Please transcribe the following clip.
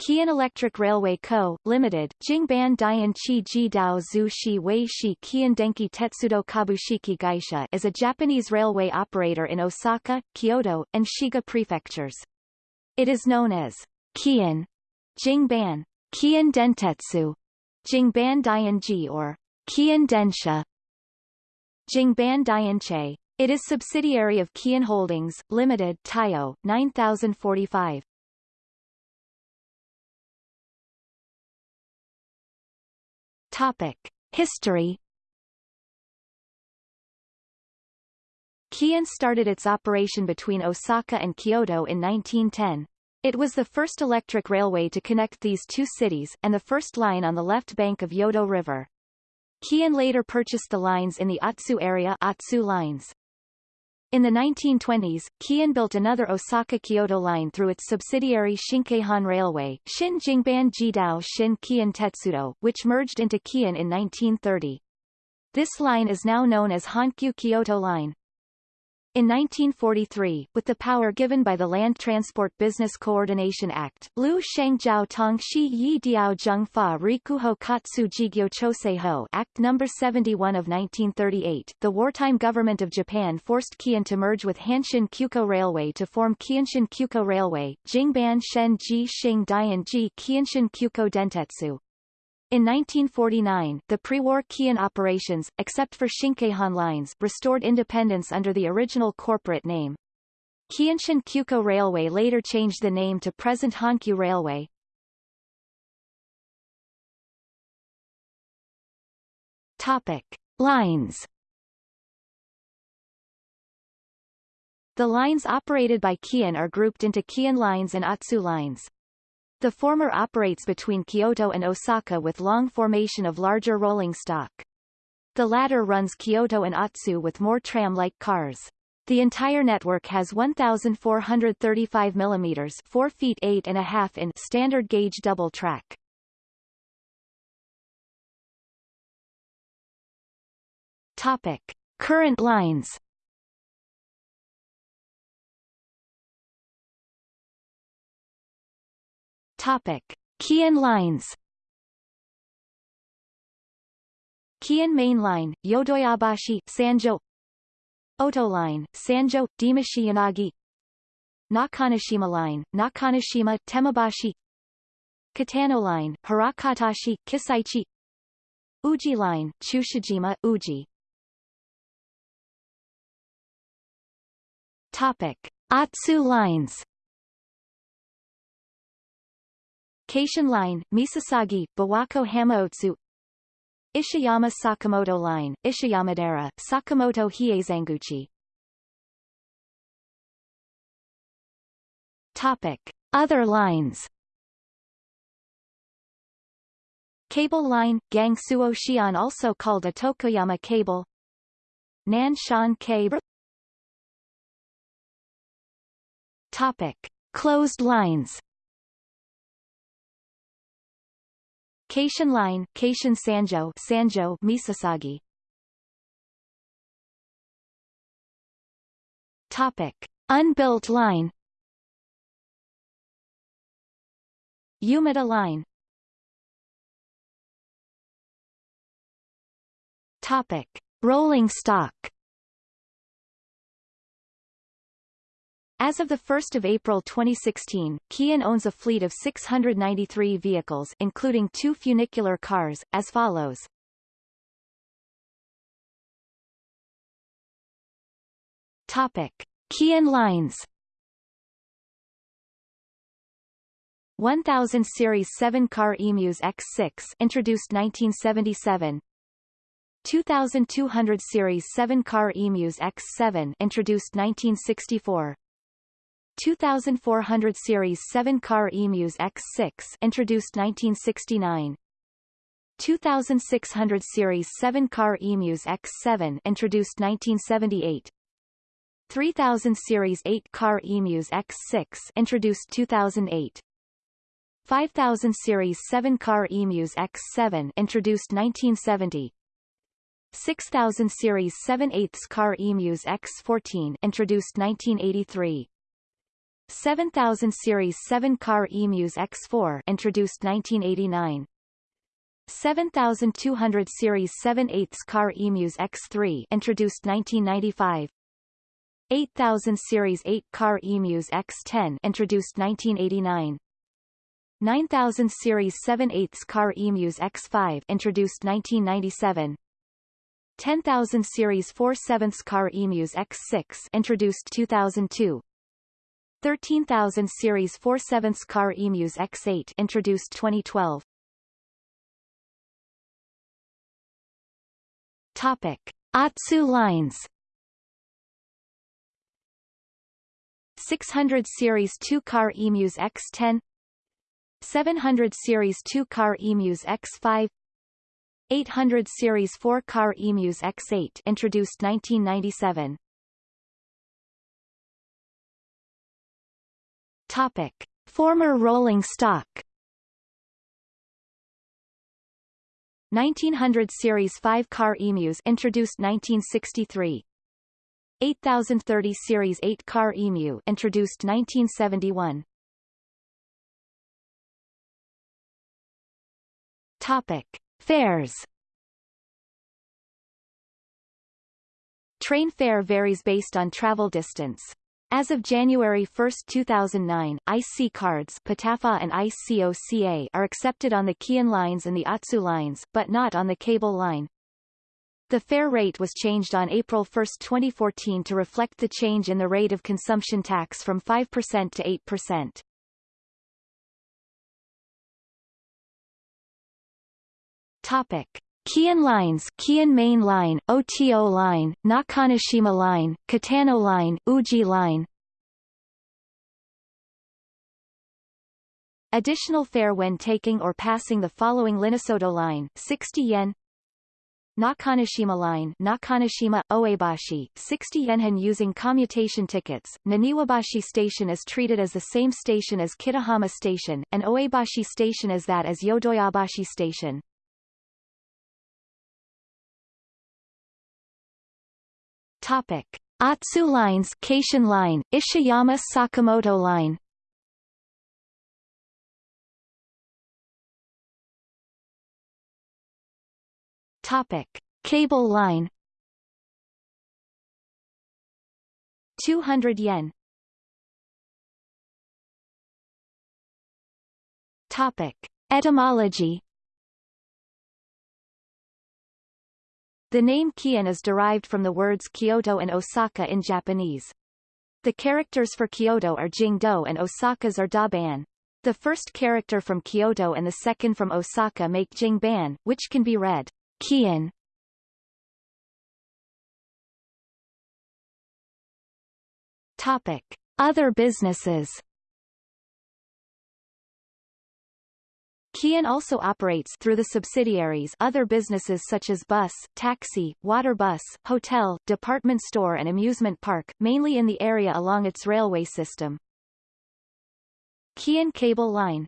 Keihan Electric Railway Co., Limited, Jingban Dian Chi Ji Dao Zhu Shi Wei Shi Keihan Denki Tetsudo Kabushiki Gaisha is a Japanese railway operator in Osaka, Kyoto, and Shiga prefectures. It is known as Keihan Jingban, Keihan Dentetsu, Jingban Dianji or Keihan Densha, Jingban Dianche. It is subsidiary of Keihan Holdings, Limited, Taiyo, 9045. Topic. History Keihan started its operation between Osaka and Kyoto in 1910. It was the first electric railway to connect these two cities, and the first line on the left bank of Yodo River. Keihan later purchased the lines in the Atsu area Atsu lines. In the 1920s, Keihan built another Osaka-Kyoto line through its subsidiary Shinkeihan Railway Shin Jingban Jidao Shin Keihan Tetsudo, which merged into Kian in 1930. This line is now known as Hankyu Kyoto Line. In 1943, with the power given by the Land Transport Business Coordination Act, Lu Shengjiao Tongxi Yi Diao Zhengfa Rikuho Katsu Jigyo Choseiho Act No. 71 of 1938, the wartime government of Japan forced Keihan to merge with Hanshin Kyuko Railway to form Keihanshin Kyuko Railway, Jingban Shen Ji Xing Dian Ji Kyuko Dentetsu. In 1949, the pre-war Keihan operations, except for Shinkeihan lines, restored independence under the original corporate name. Keihanshin Kyuko Railway later changed the name to present Hankyu Railway. Topic. Lines The lines operated by Keihan are grouped into Keihan lines and Atsu lines. The former operates between Kyoto and Osaka with long formation of larger rolling stock. The latter runs Kyoto and Atsu with more tram-like cars. The entire network has 1,435 mm 4 feet 8 and a half in standard gauge double track. Topic. Current lines Topic. Keihan lines. Keihan Main Line, Yodoyabashi, Sanjo. Oto Line, Sanjo, Demachi Yanagi. Nakanoshima Line, Nakanoshima, Tenmabashi. Katano Line, Hirakatashi, Kisaichi. Uji Line, Chushojima, Uji. Topic. Atsu lines Keishin Line, Misasagi, Biwako Hamaotsu. Ishiyama Sakamoto Line, Ishiyamadera, Sakamoto Hiezanguchi Topic. Other lines. Cable line, Gangsuo Xian also called a Tokoyama cable. Nanshan cable. Topic. Closed lines Keishin Line, Keishin Sanjo, Sanjo, Misasagi. Topic: Unbuilt line. Umeda Line. Topic: Rolling stock. As of 1 April 2016, Keihan owns a fleet of 693 vehicles including two funicular cars, as follows. Topic. Keihan lines 1000 Series 7 car Emus X6 introduced 1977 2200 Series 7 car Emus X7 introduced 1964 2400 Series 7-car Emus X6 introduced 1969 2600 Series 7-car Emus X7 introduced 1978 3000 Series 8-car Emus X6 introduced 2008 5000 Series 7-car Emus X7 introduced 1970 6000 Series 7 8 car Emus X14 introduced 1983 7000 Series 7 car Emus X4 introduced 1989. 7200 Series 7 8 car Emus X3 introduced 1995. 8000 Series 8 car Emus X10 introduced 1989. 9000 Series 7 8 car Emus X5 introduced 1997. 10000 Series 4 7 car Emus X6 introduced 2002. 13000 Series 4 7 car Emus X8 introduced 2012. Topic. Atsu lines 600 Series 2 car Emus X10 700 Series 2 car Emus X5 800 Series 4 car Emus X8 introduced 1997 Topic. Former rolling stock 1900 Series 5 car emus introduced 1963 8030 Series 8 car EMU introduced 1971 Topic. Fares Train fare varies based on travel distance. As of January 1, 2009, IC cards PATAFA and ICOCA are accepted on the Keihan lines and the Atsu lines, but not on the cable line. The fare rate was changed on April 1, 2014 to reflect the change in the rate of consumption tax from 5% to 8%. Topic. Keihan lines Keihan Main Line, OTO Line, Nakanoshima Line, Katano Line, Uji Line Additional fare when taking or passing the following Linnasoto Line 60 yen Nakanoshima Line Nakanoshima, Oebashi, 60 yen using commutation tickets. Naniwabashi Station is treated as the same station as Kitahama Station, and Oebashi Station as that as Yodoyabashi Station. Topic. Atsu lines Keishin line, Ishiyama Sakamoto line Topic. Cable line 200 yen Topic. Etymology The name Keihan is derived from the words Kyoto and Osaka in Japanese. The characters for Kyoto are Jingdo and Osaka's are Daban. The first character from Kyoto and the second from Osaka make Jingban, which can be read Keihan. Topic. Other businesses Keihan also operates through the subsidiaries other businesses such as bus, taxi, water bus, hotel, department store and amusement park, mainly in the area along its railway system. Keihan Cable Line